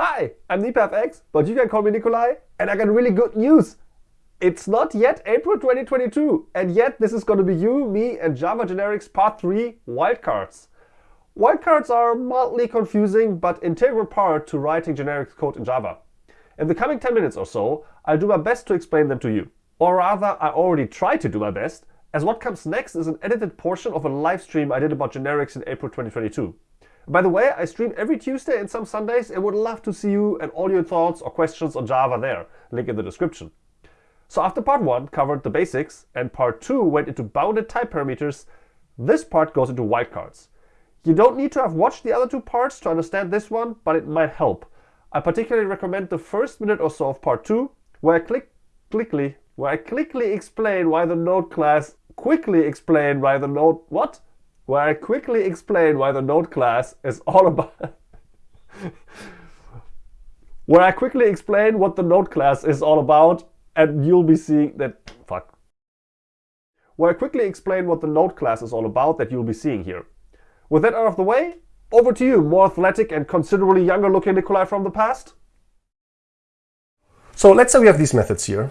Hi, I'm NipaFX, but you can call me Nikolai, and I got really good news. It's not yet April 2022, and yet this is going to be you, me, and Java Generics Part 3 wildcards. Wildcards are mildly confusing, but integral part to writing generics code in Java. In the coming 10 minutes or so, I'll do my best to explain them to you. Or rather, I already tried to do my best, as what comes next is an edited portion of a live stream I did about generics in April 2022. By the way, I stream every Tuesday and some Sundays and would love to see you and all your thoughts or questions on Java there. Link in the description. So after part 1 covered the basics and part 2 went into bounded type parameters, this part goes into wildcards. You don't need to have watched the other two parts to understand this one, but it might help. I particularly recommend the first minute or so of part 2, where I click quickly where I quickly explain why the node class quickly explain why the node what? Where I quickly explain why the node class is all about where I quickly explain what the node class is all about and you'll be seeing that fuck. Where I quickly explain what the node class is all about that you'll be seeing here. With that out of the way, over to you, more athletic and considerably younger looking Nikolai from the past. So let's say we have these methods here.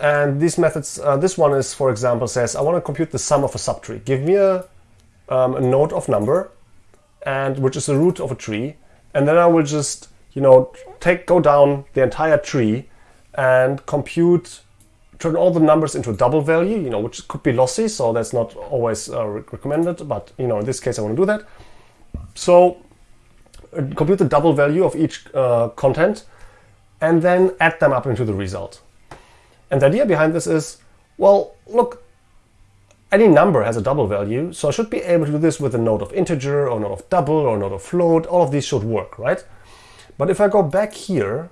And these methods, uh, this one is, for example, says, I want to compute the sum of a subtree. Give me a, um, a node of number, and which is the root of a tree. And then I will just, you know, take go down the entire tree and compute, turn all the numbers into a double value, you know, which could be lossy, so that's not always uh, recommended. But, you know, in this case, I want to do that. So uh, compute the double value of each uh, content and then add them up into the result. And the idea behind this is, well, look, any number has a double value, so I should be able to do this with a node of integer or node of double or node of float. All of these should work, right? But if I go back here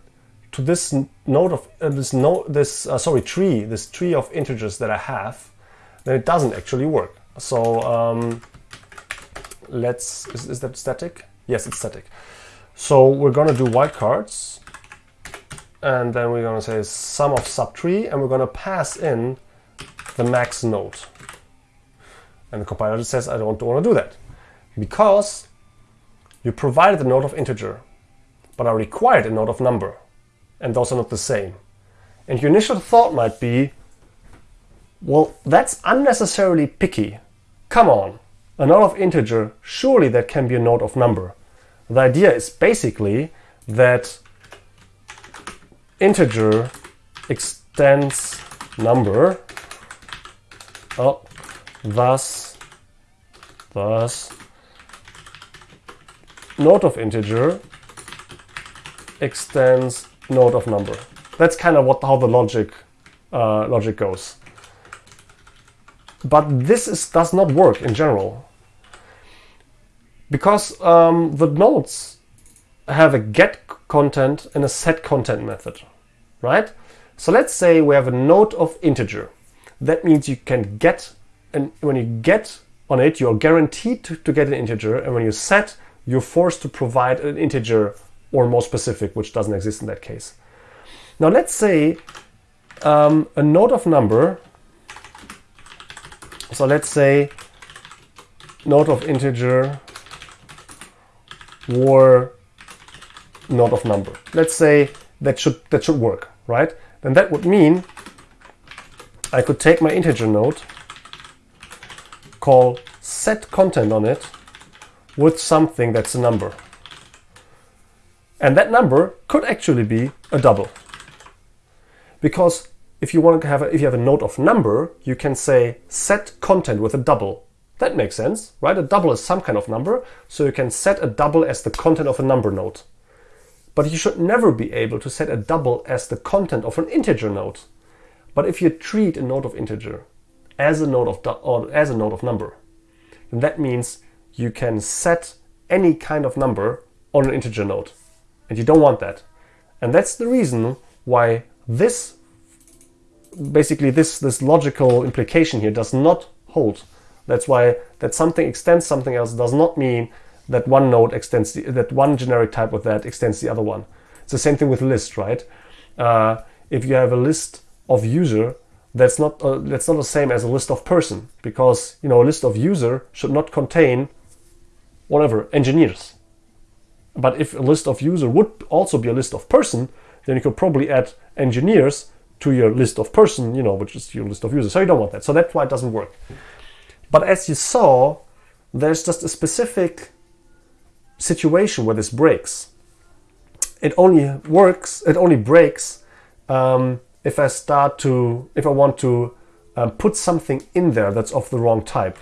to this node of uh, this node, this uh, sorry tree, this tree of integers that I have, then it doesn't actually work. So um, let's is, is that static? Yes, it's static. So we're gonna do wildcards and then we're going to say sum of subtree and we're going to pass in the max node. And the compiler says I don't want to do that because you provided a node of integer but I required a node of number and those are not the same. And your initial thought might be well that's unnecessarily picky. Come on, a node of integer, surely that can be a node of number. The idea is basically that integer extends number oh, thus thus node of integer extends node of number that's kind of what how the logic uh, logic goes but this is, does not work in general because um, the nodes have a get content and a set content method right? So let's say we have a node of integer. That means you can get, and when you get on it, you're guaranteed to, to get an integer. And when you set, you're forced to provide an integer or more specific, which doesn't exist in that case. Now let's say um, a node of number. So let's say node of integer or node of number. Let's say that should that should work right? Then that would mean I could take my integer node, call set content on it with something that's a number. And that number could actually be a double. Because if you want to have a, if you have a node of number, you can say set content with a double. That makes sense, right? A double is some kind of number, so you can set a double as the content of a number node. But you should never be able to set a double as the content of an integer node. But if you treat a node of integer as a node of or as a node of number, then that means you can set any kind of number on an integer node. And you don't want that. And that's the reason why this basically this this logical implication here does not hold. That's why that something extends something else does not mean that one node extends, the, that one generic type of that extends the other one. It's the same thing with list, right? Uh, if you have a list of user, that's not uh, that's not the same as a list of person because you know a list of user should not contain whatever engineers. but if a list of user would also be a list of person, then you could probably add engineers to your list of person, you know, which is your list of users. So you don't want that. So that's why it doesn't work. But as you saw, there's just a specific situation where this breaks. It only works, it only breaks um, if I start to, if I want to um, put something in there that's of the wrong type.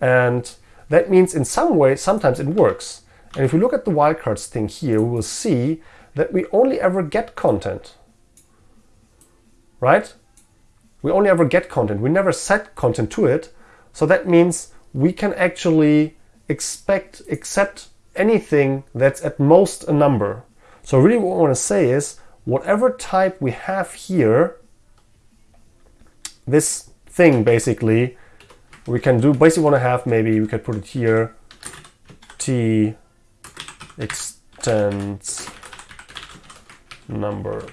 And that means in some way, sometimes it works. And if we look at the wildcards thing here, we will see that we only ever get content. Right? We only ever get content. We never set content to it. So that means we can actually expect, accept anything that's at most a number. So really what I want to say is whatever type we have here, this thing basically, we can do, basically want to have, maybe we could put it here, t extends number.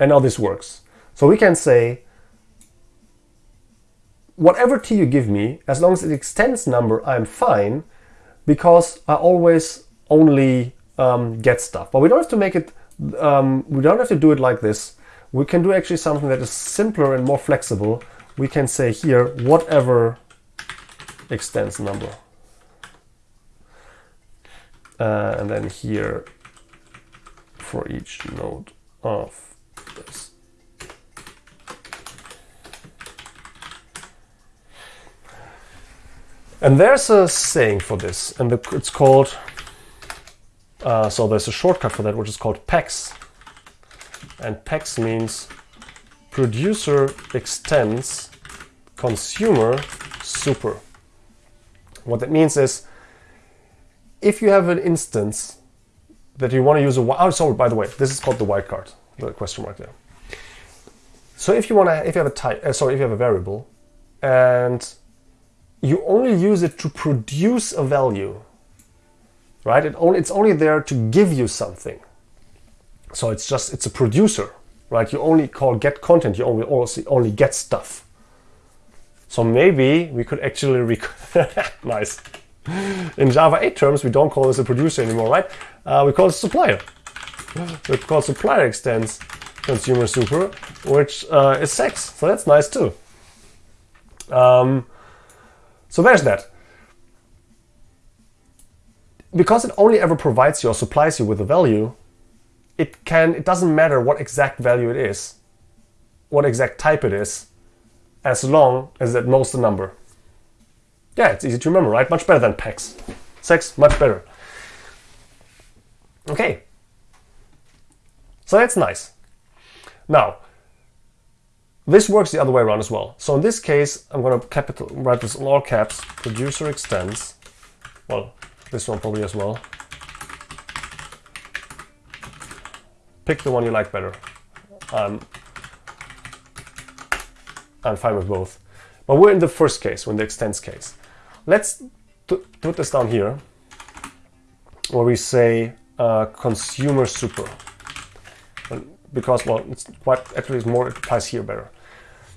And now this works. So we can say, whatever t you give me, as long as it extends number, I'm fine, because I always only um, get stuff. But we don't have to make it, um, we don't have to do it like this. We can do actually something that is simpler and more flexible. We can say here, whatever extends number. Uh, and then here for each node of this. And there's a saying for this, and it's called, uh, so there's a shortcut for that, which is called PECS. And PECS means producer extends consumer super. What that means is if you have an instance that you want to use a oh sorry by the way this is called the wildcard the question mark there. So if you want to if you have a type uh, sorry if you have a variable and you only use it to produce a value right it only it's only there to give you something so it's just it's a producer right you only call get content you only also only get stuff so maybe we could actually nice. In Java 8 terms, we don't call this a producer anymore, right? Uh, we call it supplier. We call supplier extends consumer super, which uh, is sex. So that's nice too. Um, so there's that. Because it only ever provides you or supplies you with a value, it can it doesn't matter what exact value it is, what exact type it is, as long as it knows the number. Yeah, it's easy to remember, right? Much better than PECS. Sex, much better. Okay. So that's nice. Now, this works the other way around as well. So in this case, I'm going to capital write this in all caps. Producer extends. Well, this one probably as well. Pick the one you like better. Um, I'm fine with both. But we're in the first case, we're in the extends case. Let's put this down here, where we say uh, consumer super. Because, well, it's quite, actually it's more, it applies here better.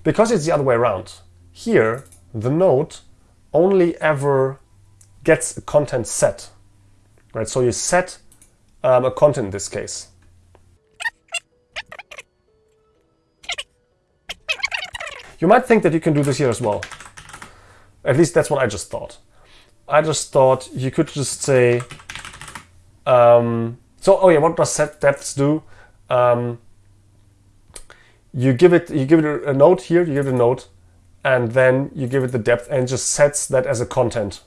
Because it's the other way around. Here, the node only ever gets a content set, right? So you set um, a content in this case. You might think that you can do this here as well. At least that's what I just thought. I just thought you could just say, um, so, oh yeah, what does set depths do? Um, you give it, you give it a note here, you give it a note, and then you give it the depth and just sets that as a content.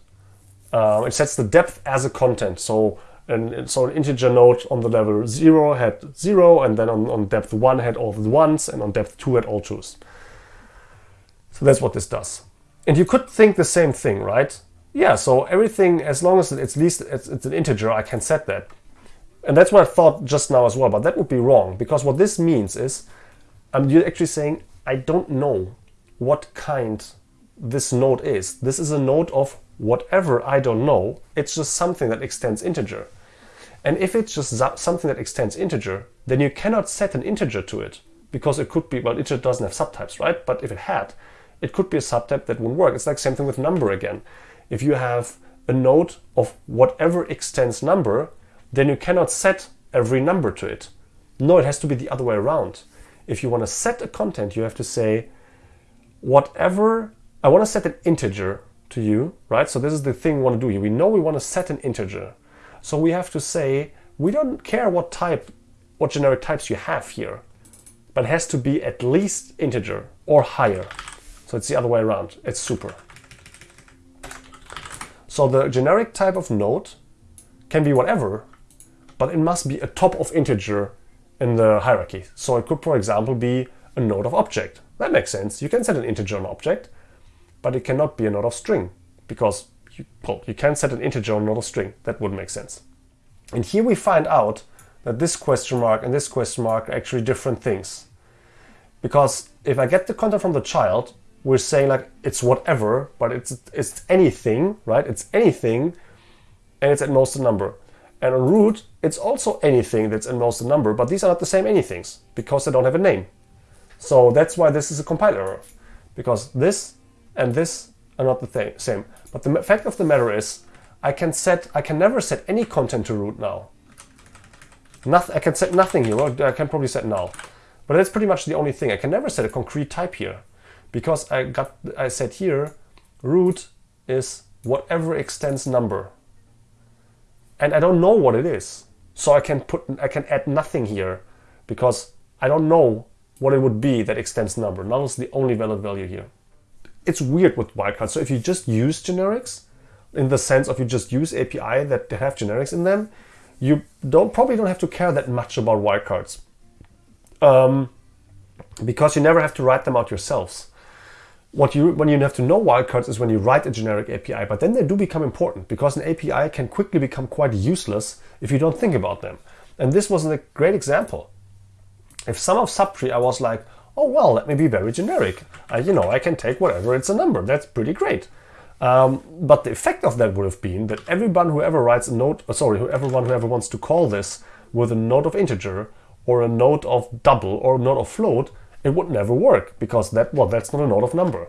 Um, it sets the depth as a content. So, and so an integer node on the level zero had zero, and then on, on depth one had all the ones, and on depth two had all twos. So that's what this does. And you could think the same thing, right? Yeah, so everything, as long as it's least it's, it's an integer, I can set that. And that's what I thought just now as well, but that would be wrong because what this means is you're actually saying, I don't know what kind this node is. This is a node of whatever I don't know. It's just something that extends integer. And if it's just something that extends integer, then you cannot set an integer to it because it could be, well, integer doesn't have subtypes, right? But if it had, it could be a subtype that wouldn't work. It's like same thing with number again. If you have a node of whatever extends number, then you cannot set every number to it. No, it has to be the other way around. If you want to set a content, you have to say whatever I want to set an integer to you, right? So this is the thing we want to do here. We know we want to set an integer. So we have to say we don't care what type, what generic types you have here, but it has to be at least integer or higher. So it's the other way around. It's super. So the generic type of node can be whatever, but it must be a top of integer in the hierarchy. So it could, for example, be a node of object. That makes sense. You can set an integer on object, but it cannot be a node of string because you, well, you can set an integer on node of string. That would make sense. And here we find out that this question mark and this question mark are actually different things. Because if I get the content from the child, we're saying like it's whatever, but it's it's anything, right? It's anything, and it's at most a number. And on root, it's also anything that's at most a number, but these are not the same anythings because they don't have a name. So that's why this is a compile error, because this and this are not the same. But the fact of the matter is, I can set, I can never set any content to root now. Nothing, I can set nothing here. Well, I can probably set now, but that's pretty much the only thing. I can never set a concrete type here, because I got, I said here, root is whatever extends number, and I don't know what it is. So I can put, I can add nothing here, because I don't know what it would be that extends number. Null is the only valid value here it's weird with wildcards. So if you just use generics, in the sense of you just use API that have generics in them, you don't probably don't have to care that much about wildcards. Um, because you never have to write them out yourselves. What you when you have to know wildcards is when you write a generic API, but then they do become important because an API can quickly become quite useless if you don't think about them. And this was a great example. If some of subtree I was like, oh well, let me be very generic. You know, I can take whatever, it's a number. That's pretty great. Um, but the effect of that would have been that everyone who ever writes a node, uh, sorry, everyone who ever wants to call this with a note of integer or a note of double or a node of float, it would never work because that, well, that's not a node of number.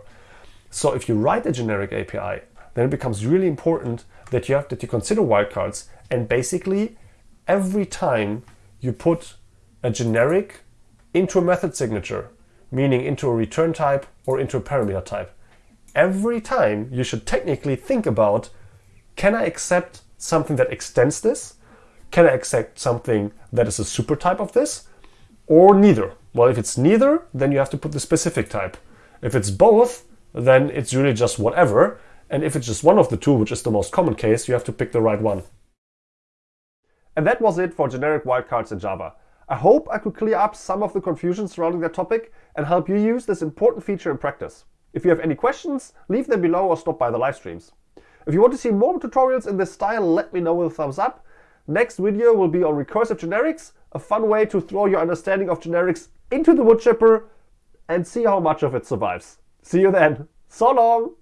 So if you write a generic API, then it becomes really important that you have that you consider wildcards and basically every time you put a generic into a method signature meaning into a return type or into a parameter type. Every time you should technically think about, can I accept something that extends this? Can I accept something that is a super type of this? Or neither? Well, if it's neither, then you have to put the specific type. If it's both, then it's really just whatever. And if it's just one of the two, which is the most common case, you have to pick the right one. And that was it for generic wildcards in Java. I hope I could clear up some of the confusion surrounding that topic and help you use this important feature in practice. If you have any questions, leave them below or stop by the live streams. If you want to see more tutorials in this style, let me know with a thumbs up. Next video will be on recursive generics, a fun way to throw your understanding of generics into the wood chipper and see how much of it survives. See you then. So long!